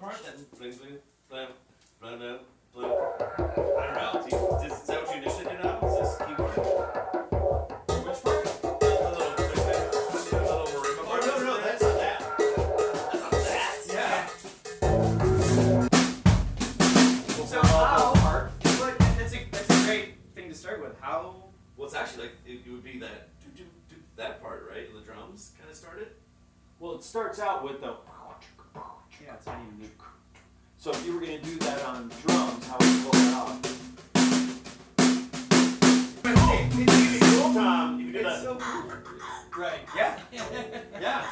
blue, blue. I don't know. Is, is that what you initially did now? Is this keyboard? Which part? The little, the little marimba Oh, part no, no, that's not that. That's not that. Yeah. So how? But that's a that's a great thing to start with. How? Well, it's actually like it, it would be that that part, right? The drums kind of started. Well, it starts out with the. Yeah, it's not even me. So if you were gonna do that on drums, how would you pull that off? Hey, it's Cool, Tom. You can do It's that. so cool. Right. Yeah. Yeah,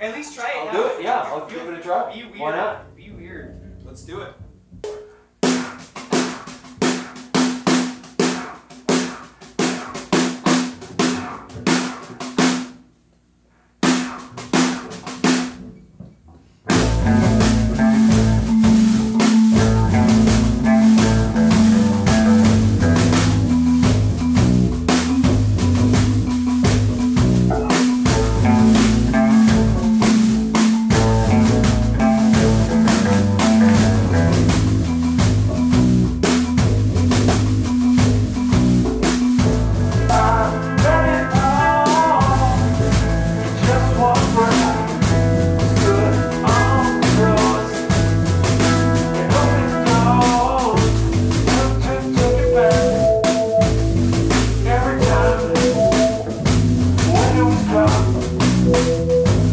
At least try it. I'll now. do it. Yeah, I'll give it a try. Be weird. Why not? Be weird. Let's do it.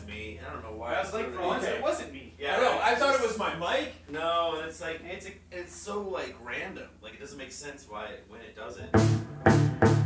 That's me. I don't know why. I was like, for once, Okay. it wasn't me. Yeah, I know. I thought it was my mic. No, and it's like It's a it's so like random. Like it doesn't make sense why when it doesn't.